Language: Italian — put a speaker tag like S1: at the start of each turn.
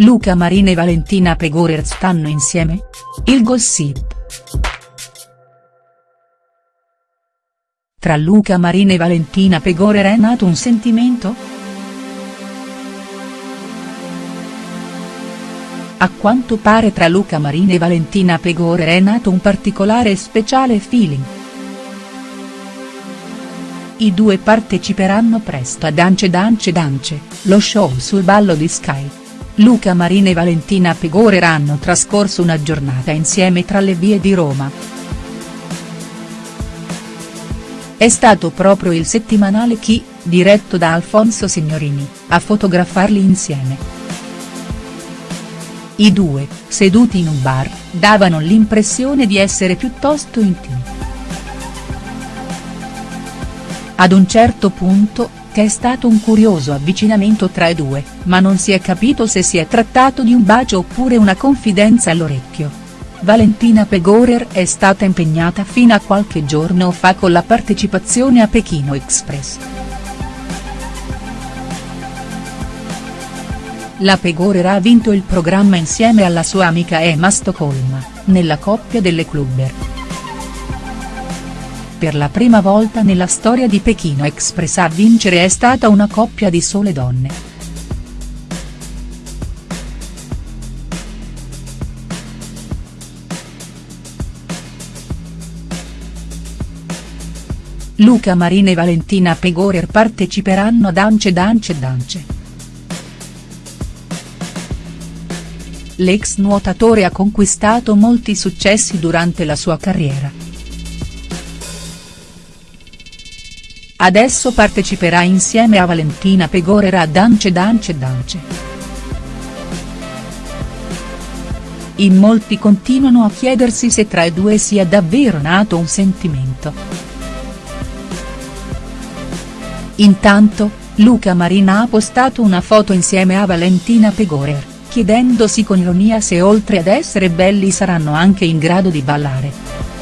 S1: Luca Marina e Valentina Pegorer stanno insieme? Il gossip. Tra Luca Marina e Valentina Pegorer è nato un sentimento?. A quanto pare tra Luca Marina e Valentina Pegorer è nato un particolare e speciale feeling. I due parteciperanno presto a Dance Dance Dance, lo show sul ballo di Sky. Luca Marina e Valentina Pegorer hanno trascorso una giornata insieme tra le vie di Roma. È stato proprio il settimanale Chi, diretto da Alfonso Signorini, a fotografarli insieme. I due, seduti in un bar, davano l'impressione di essere piuttosto intimi. Ad un certo punto, che è stato un curioso avvicinamento tra i due, ma non si è capito se si è trattato di un bacio oppure una confidenza all'orecchio. Valentina Pegorer è stata impegnata fino a qualche giorno fa con la partecipazione a Pechino Express. La Pegorer ha vinto il programma insieme alla sua amica Emma Stoccolma, nella coppia delle clubber. Per la prima volta nella storia di Pechino Express a vincere è stata una coppia di sole donne. Luca Marina e Valentina Pegorer parteciperanno a Dance Dance Dance. L'ex nuotatore ha conquistato molti successi durante la sua carriera. Adesso parteciperà insieme a Valentina Pegorer a Dance Dance Dance. In molti continuano a chiedersi se tra i due sia davvero nato un sentimento. Intanto, Luca Marina ha postato una foto insieme a Valentina Pegorer, chiedendosi con ironia se oltre ad essere belli saranno anche in grado di ballare.